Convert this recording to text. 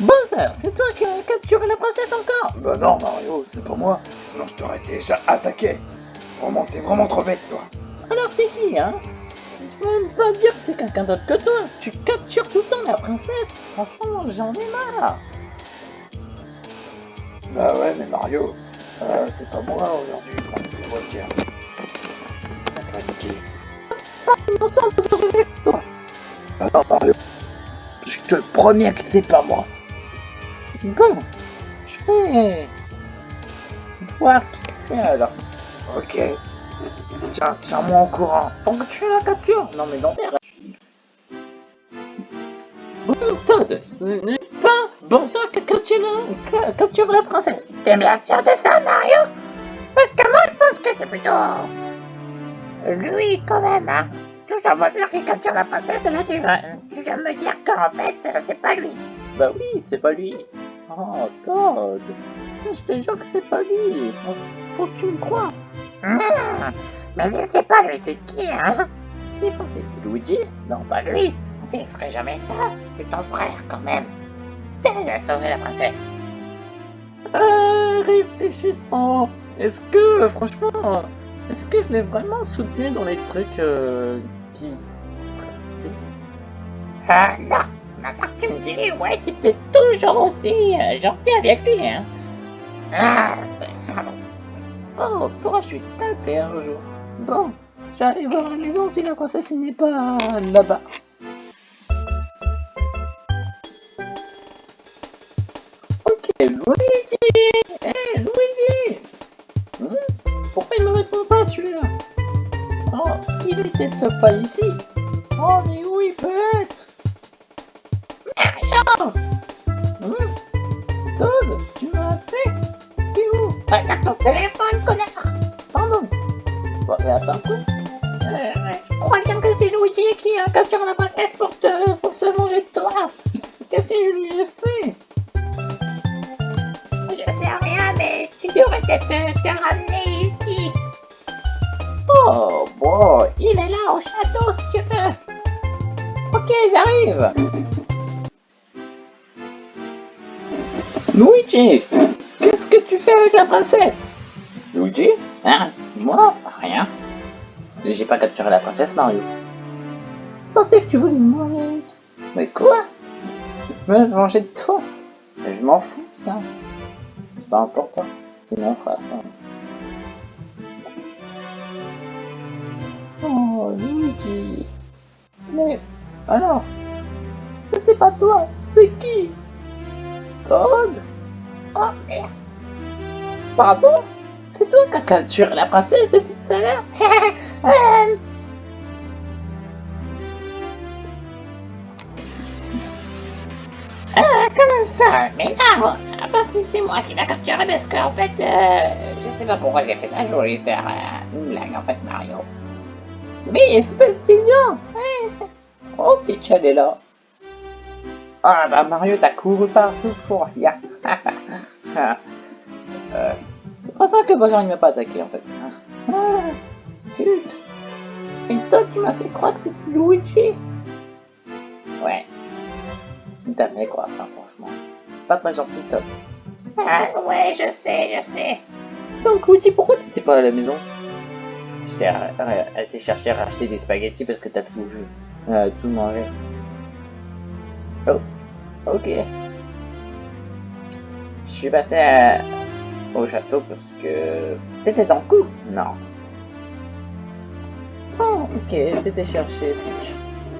Bowser, c'est toi qui as capturé la princesse encore Bah non, Mario, c'est pas moi. Sinon, je t'aurais déjà attaqué. Vraiment, t'es vraiment trop bête, toi. Alors c'est qui, hein? Tu peux même pas dire que c'est quelqu'un d'autre que toi. Tu captures tout le temps la princesse. Franchement, j'en ai marre. Bah ouais, mais Mario, euh, c'est pas moi aujourd'hui. Tiens. Bah non, Mario. Je te promets que c'est pas moi. Bon, je vais voir qui c'est alors. Ok. Tiens, tiens-moi au courant. Pour que tu la captures. Non mais non. Bon, Todd, ce n'est pas Bowser qui a capturé la, capture la princesse. T'es bien sûr de ça, Mario? Parce que moi, je pense que c'est plutôt... Lui, quand même, hein. Toujours Bowser qui capture la princesse, là, tu vas, tu de me dire qu'en fait, c'est pas lui. Bah oui, c'est pas lui. Oh, Todd. Je te jure que c'est pas lui. Faut que tu me crois. Mmh. Mais si c'est pas lui, c'est qui, hein? Il pensait que Luigi Non, pas lui. Il ferait jamais ça. C'est ton frère, quand même. Elle a sauvé la princesse. Euh, réfléchissant. Est-ce que, franchement, est-ce que je l'ai vraiment soutenu dans les trucs euh, qui... Ah, non. Tu me dis, ouais, tu es toujours aussi euh, gentil avec lui, hein. Ah. Oh, toi, je suis tapé un jour. Bon, j'arrive voir la maison si la princesse n'est pas là-bas. Ok, Luigi Eh, Luigi Hmm, Pourquoi il me répond pas celui-là? Oh, il était pas ici. Bon, mais attends quoi Euh, Je crois bien que c'est Luigi qui a capturé la princesse pour te, pour manger de toi? Qu'est-ce que je lui ai fait? Je sais rien, mais tu devrais peut-être te, te ramener ici. Oh, bon, il est là au château si tu veux. Ok, j'arrive. Luigi, qu'est-ce que tu fais avec la princesse? Luigi Hein Moi Rien. J'ai pas capturé la princesse Mario. Je pensais que tu voulais me. Mais quoi? Me manger de toi? Je m'en fous, ça. C'est pas important. C'est mon frère. Oh, Luigi. Mais, alors, ça c'est pas toi, c'est qui? Todd Oh merde. Pardon C'est toi qui as capturé la princesse depuis tout à l'heure Euh, euh, comment ça? Mais non ah, Parce que c'est moi qui l'ai capturé parce qu'en fait, euh, je sais pas pourquoi j'ai fait ça, je voulais faire une blague en fait, Mario. Mais espèce d'idiot. Oh, elle est là. Ah bah Mario, t'as couru partout pour rien. que Bowser il m'a pas attaqué en fait. Ah. Et toi, tu m'as fait croire que c'était Luigi. Ouais. T'as fait croire ça, franchement. Pas très gentil, top. Ah, ouais, je sais, je sais. Donc, Luigi, pourquoi t'étais pas à la maison? J'étais été chercher à racheter des spaghettis parce que t'as tout vu. Euh, tout mangé. Oh, ok. Je suis passé à- au château parce que t'étais dans le coup Non. Oh, ok, t'étais Peach.